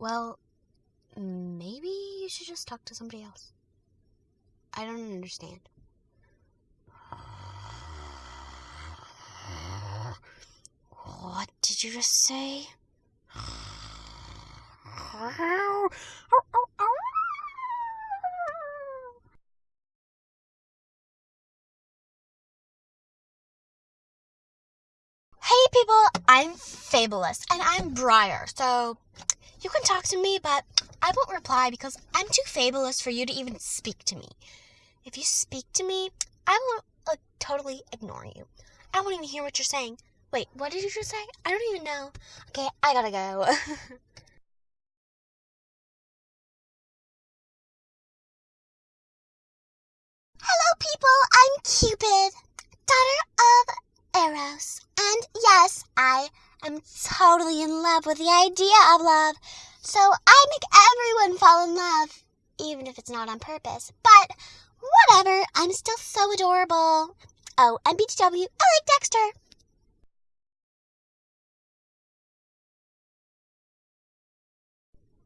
Well, maybe you should just talk to somebody else. I don't understand. What did you just say? Hey people, I'm Fabulous and I'm Briar. So you can talk to me, but I won't reply because I'm too fabulous for you to even speak to me. If you speak to me, I will uh, totally ignore you. I won't even hear what you're saying. Wait, what did you just say? I don't even know. Okay, I gotta go. Hello, people. I'm Cupid, daughter of Eros. And yes, I am totally in love with the idea of love. So I make everyone fall in love, even if it's not on purpose. But whatever, I'm still so adorable. Oh, and BTW, I like Dexter.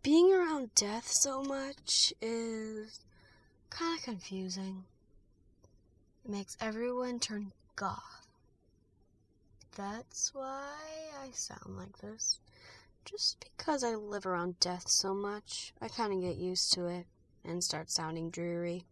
Being around death so much is kind of confusing. It makes everyone turn goth. That's why I sound like this. Just because I live around death so much, I kind of get used to it and start sounding dreary.